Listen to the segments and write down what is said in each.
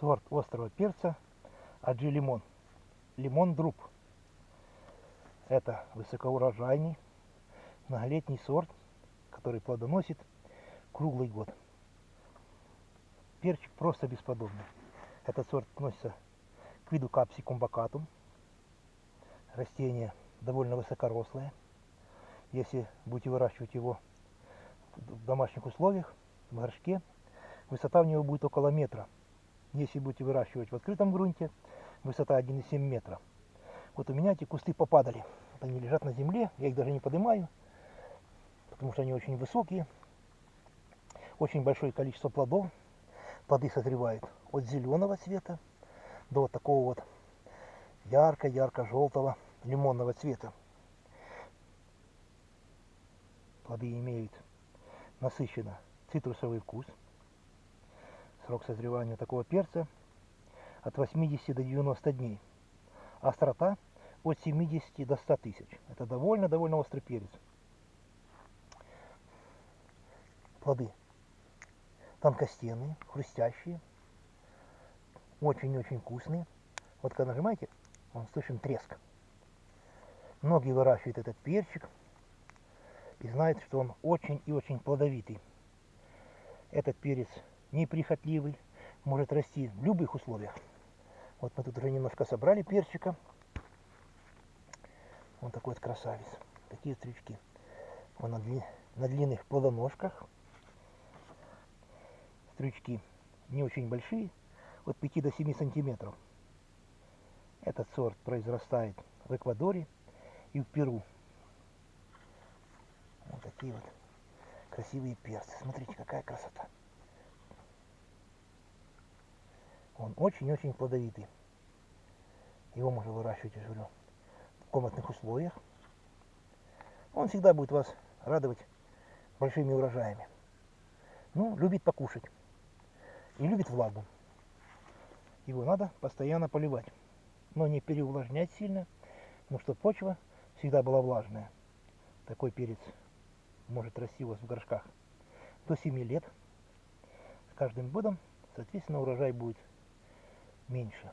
сорт острого перца Аджи Лимон. Лимон Друб. Это высокоурожайный многолетний сорт, который плодоносит круглый год. Перчик просто бесподобный. Этот сорт относится к виду капсикум бакатум. Растение довольно высокорослое. Если будете выращивать его в домашних условиях, в горшке, высота у него будет около метра. Если будете выращивать в открытом грунте, высота 1,7 метра. Вот у меня эти кусты попадали. Они лежат на земле, я их даже не поднимаю, потому что они очень высокие. Очень большое количество плодов. Плоды созревают от зеленого цвета до вот такого вот ярко-ярко-желтого лимонного цвета. Плоды имеют насыщенно цитрусовый вкус. Срок созревания такого перца от 80 до 90 дней. Острота от 70 до 100 тысяч. Это довольно-довольно острый перец. Плоды тонкостенные, хрустящие, очень-очень вкусные. Вот когда нажимаете, он слышен треск. Многие выращивают этот перчик и знают, что он очень и очень плодовитый. Этот перец неприхотливый, может расти в любых условиях. Вот мы тут уже немножко собрали перчика. Вот такой вот красавец. Такие стрючки. Он на, дли, на длинных плодоножках. Стрючки не очень большие, от 5 до 7 сантиметров. Этот сорт произрастает в Эквадоре и в Перу. Вот такие вот красивые перцы. Смотрите, какая красота. Он очень-очень плодовитый. Его можно выращивать, я говорю, в комнатных условиях. Он всегда будет вас радовать большими урожаями. Ну, любит покушать. И любит влагу. Его надо постоянно поливать. Но не переувлажнять сильно, но чтобы почва всегда была влажная. Такой перец может расти у вас в горшках до 7 лет. С каждым годом, соответственно, урожай будет меньше.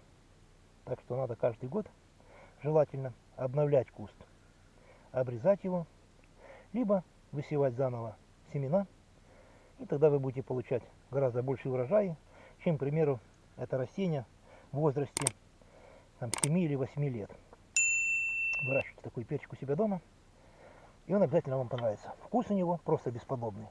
Так что надо каждый год желательно обновлять куст, обрезать его, либо высевать заново семена, и тогда вы будете получать гораздо больше урожаи, чем, к примеру, это растение в возрасте там, 7 или 8 лет. Выращивайте такой перчик у себя дома, и он обязательно вам понравится. Вкус у него просто бесподобный.